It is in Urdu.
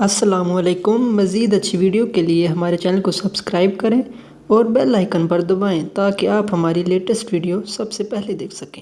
السلام علیکم۔ مزید اچھی ویڈیو کے لیے ہمارے چینل کو سبسکرائب کریں اور بیل آئیکن پر دبائیں تاکہ آپ ہماری لیٹسٹ ویڈیو سب سے پہلے دیکھ سکیں۔